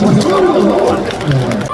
저 처음 들어. 네.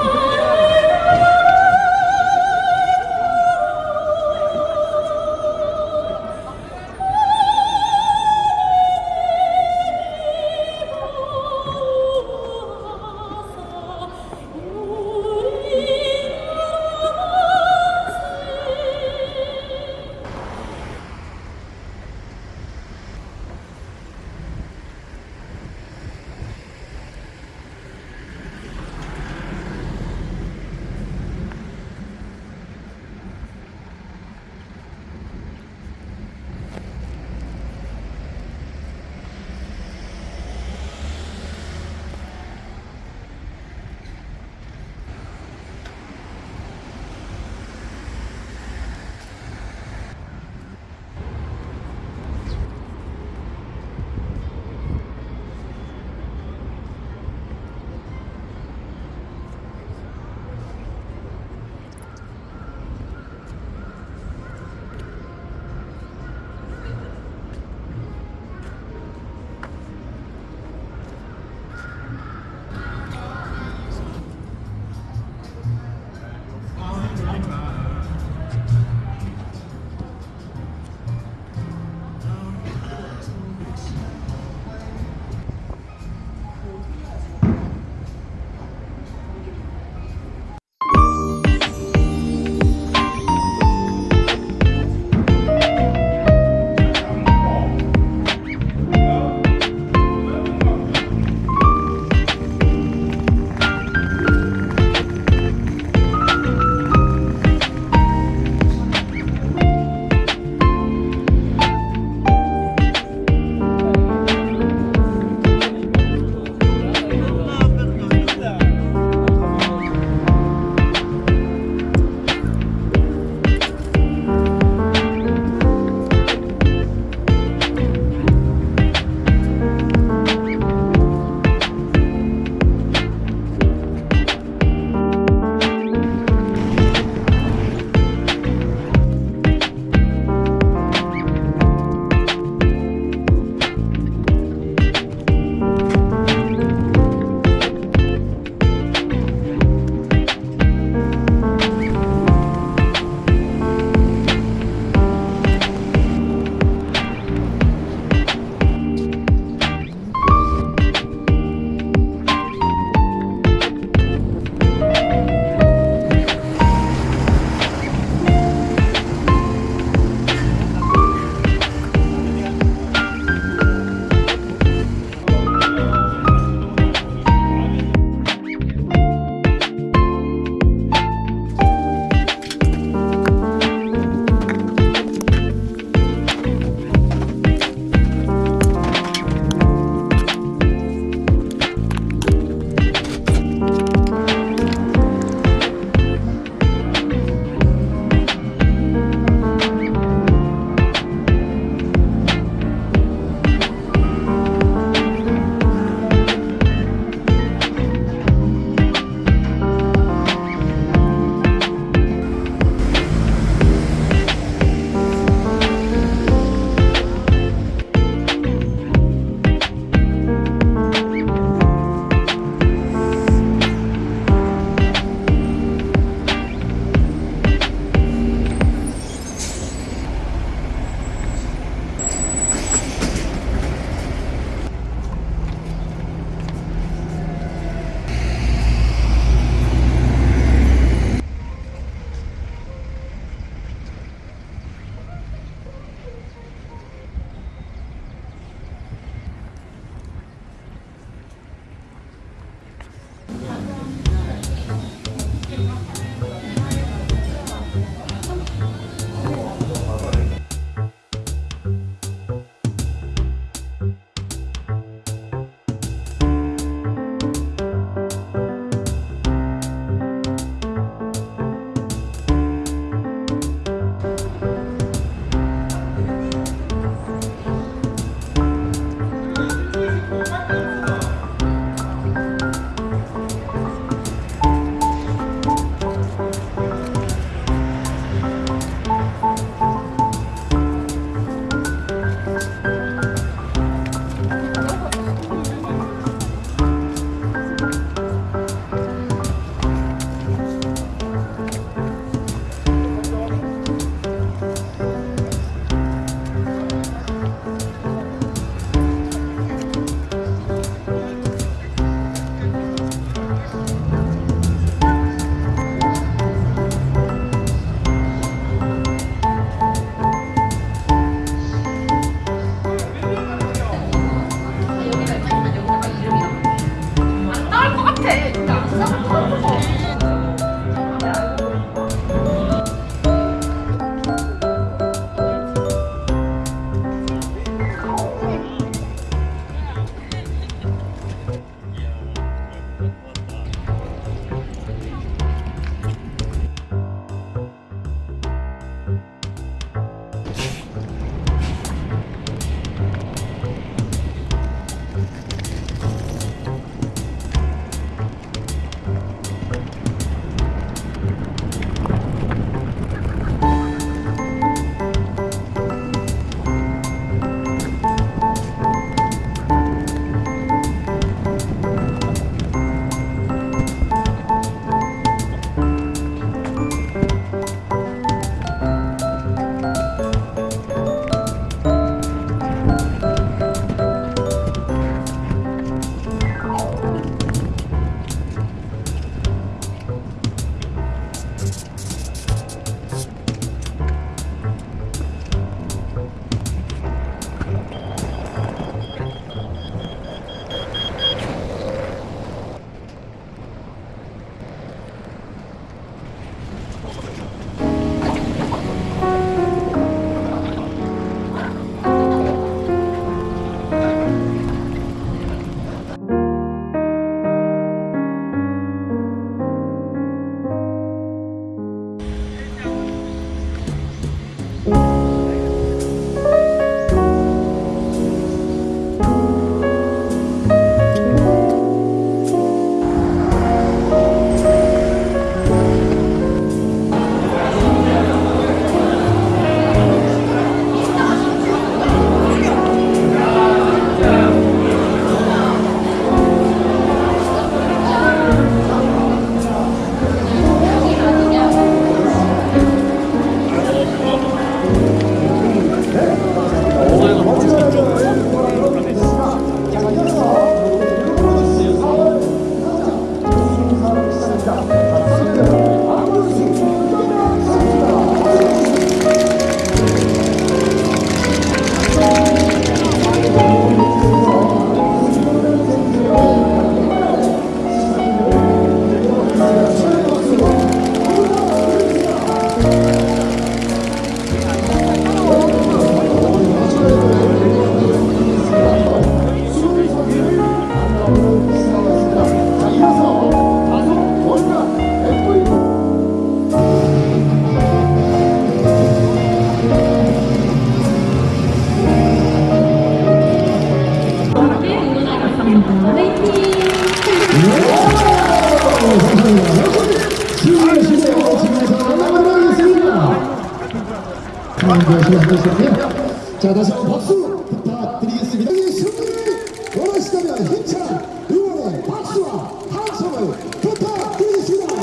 되시고요. 자, 다시 한번 박수 부탁드리겠습니다. 이 승리를 원하시다면 힘찬 응원의 박수와 함성을 부탁드리겠습니다.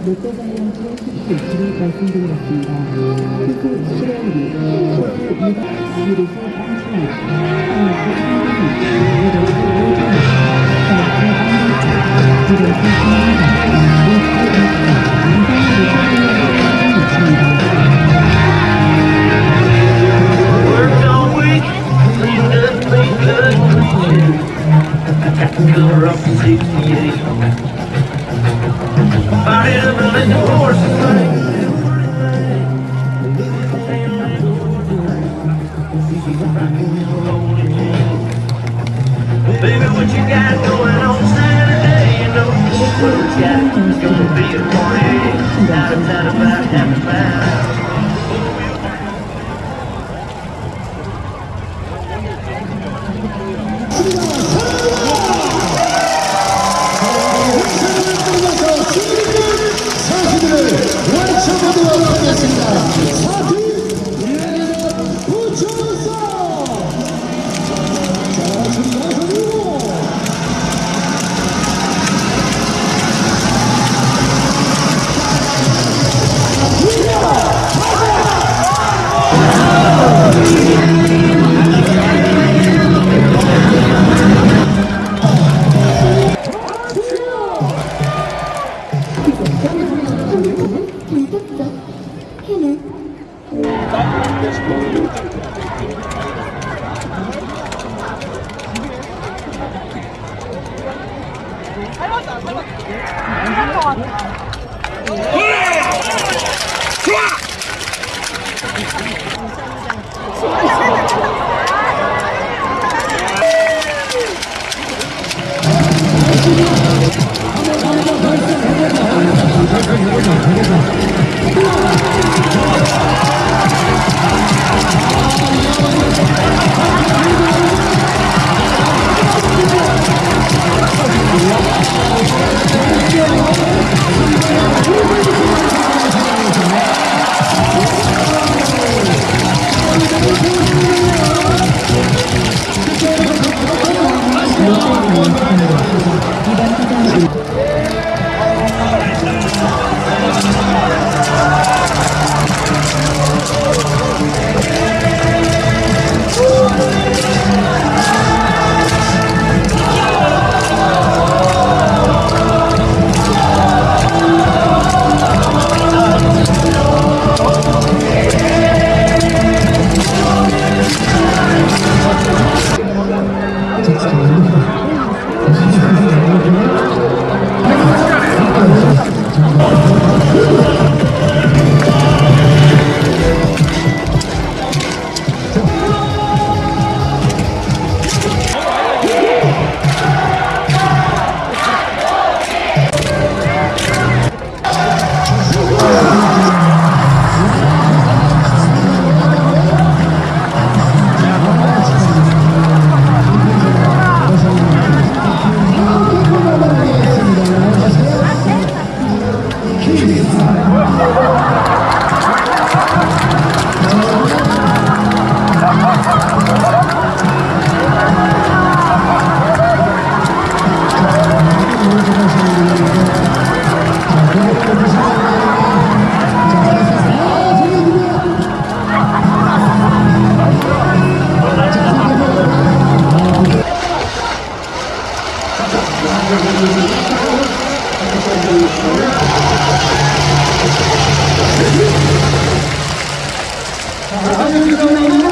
팁 위치를 말씀드리겠습니다. 팁 실행률이 팁 2가 2에서 빵수와 하이 빵수 Yeah. 乗車駅に行くための。人が2番手ターミナル 자,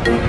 그거